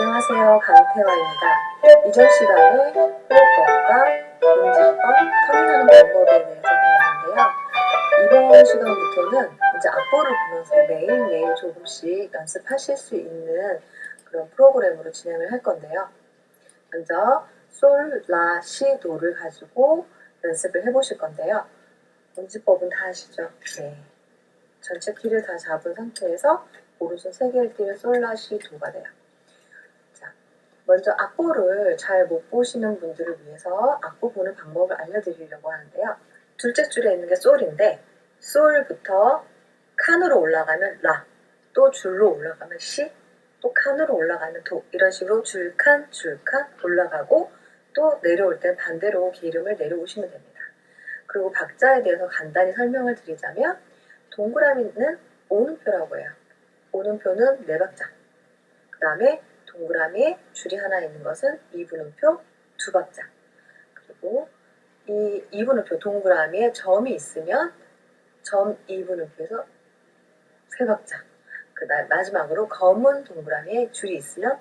안녕하세요. 강태화입니다. 이전 시간에 호흡법과 문지법, 터닝하는 방법에 대해서 배웠는데요. 이번 시간부터는 이제 악보를 보면서 매일매일 조금씩 연습하실 수 있는 그런 프로그램으로 진행을 할 건데요. 먼저 솔, 라, 시, 도를 가지고 연습을 해보실 건데요. 문지법은 다 아시죠? 네. 전체 키를 다 잡은 상태에서 오른손 세 개를 띄면 솔, 라, 시, 도가 돼요. 자, 먼저 악보를 잘 못 보시는 분들을 위해서 악보 보는 방법을 알려드리려고 하는데요. 둘째 줄에 있는 게 솔인데 솔부터 칸으로 올라가면 라, 또 줄로 올라가면 시, 또 칸으로 올라가면 도 이런 식으로 줄칸, 줄칸 올라가고 또 내려올 땐 반대로 기름을 내려오시면 됩니다. 그리고 박자에 대해서 간단히 설명을 드리자면 동그라미는 오는표라고 해요. 오는표는 네 박자. 그 다음에 동그라미에 줄이 하나 있는 것은 이분음표 두 박자. 그리고 이 이분음표 동그라미에 점이 있으면 점 이분음표에서 세 박자. 그다음 마지막으로 검은 동그라미에 줄이 있으면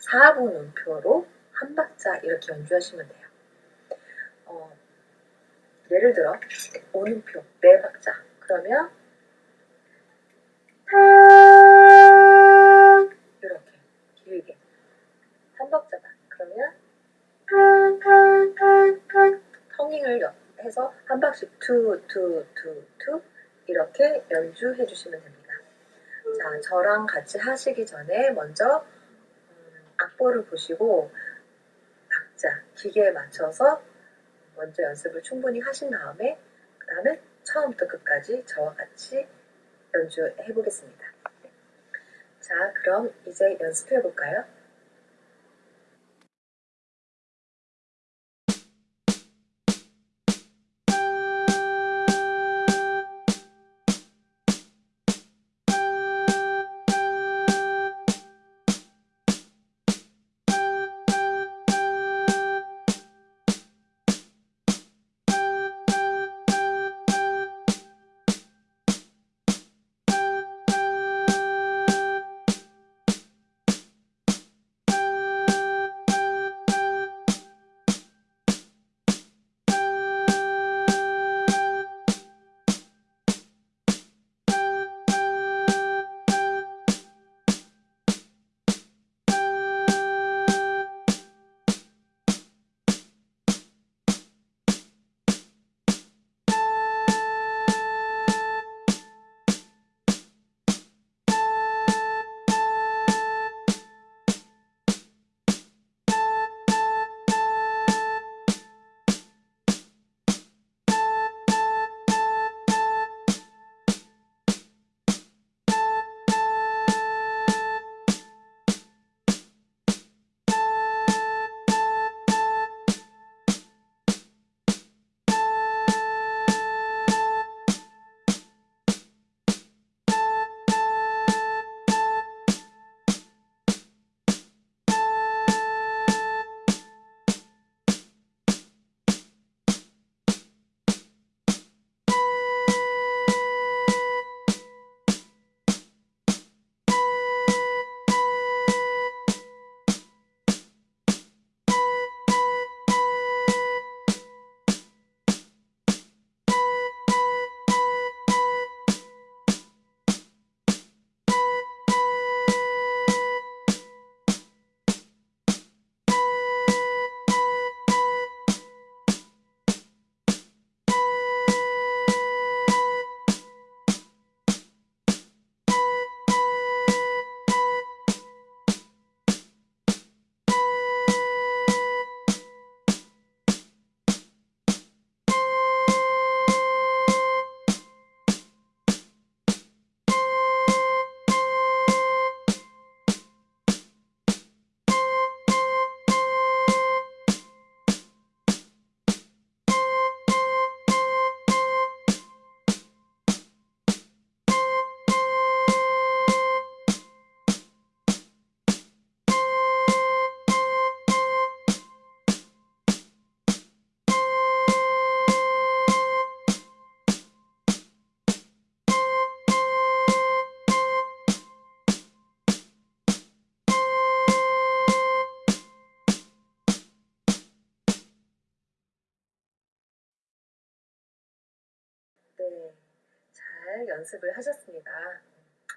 4분음표로 한 박자 이렇게 연주하시면 돼요. 어, 예를 들어 오는표 네 박자 그러면 해서 한 박씩 투투투투 이렇게 연주해 주시면 됩니다. 자 저랑 같이 하시기 전에 먼저 음, 악보를 보시고 박자 기계에 맞춰서 먼저 연습을 충분히 하신 다음에 그 다음에 처음부터 끝까지 저와 같이 연주해 보겠습니다. 자, 그럼 이제 연습해 볼까요? 네, 잘 연습을 하셨습니다.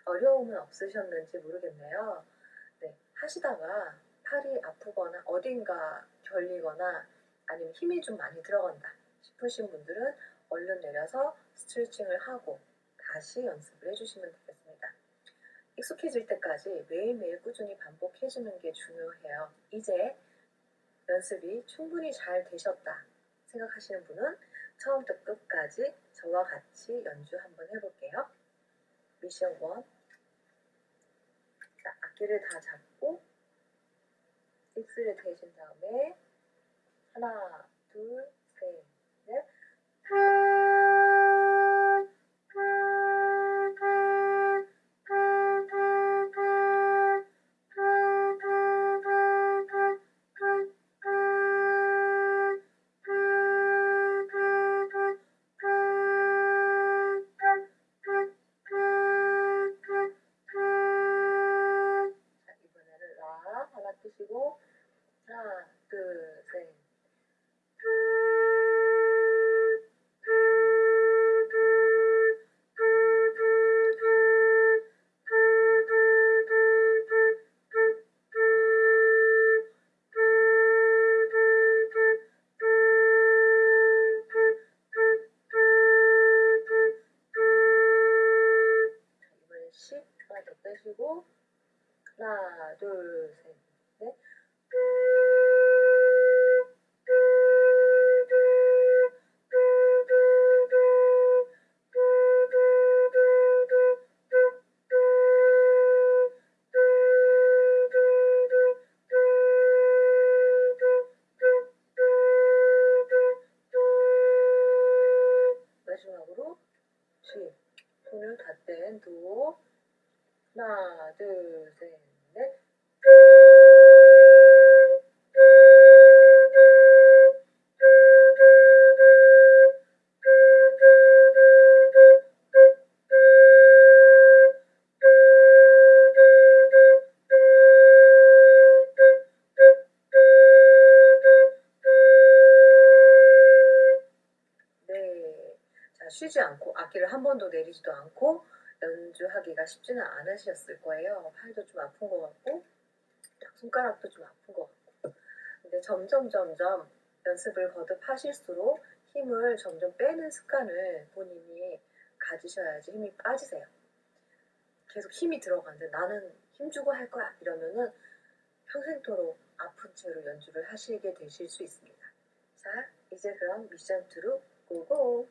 어려움은 없으셨는지 모르겠네요. 네, 하시다가 팔이 아프거나 어딘가 결리거나 아니면 힘이 좀 많이 들어간다 싶으신 분들은 얼른 내려서 스트레칭을 하고 다시 연습을 해주시면 되겠습니다. 익숙해질 때까지 매일매일 꾸준히 반복해주는 게 중요해요. 이제 연습이 충분히 잘 되셨다 생각하시는 분은 처음부터 끝까지 저와 같이 연주 한번 해볼게요. 미션 1. 자, 악기를 다 잡고 익스를 대신 다음에 하나, 둘, 셋, 넷. 빼시고 하나, 둘, 셋, 넷. 마지막으로 10 손을 닫댄 도 하나, 둘, 셋, 넷. 네. 자, 쉬지 않고 악기를 한 번도 내리지도 않고 연주하기가 쉽지는 않으셨을 거예요. 팔도 좀 아픈 것 같고, 손가락도 좀 아픈 것 같고. 근데 점점 점점 연습을 거듭하실수록 힘을 점점 빼는 습관을 본인이 가지셔야지 힘이 빠지세요. 계속 힘이 들어가는데 나는 힘주고 할 거야 이러면은 평생토록 아픈 채로 연주를 하시게 되실 수 있습니다. 자, 이제 그럼 미션 2로 고고!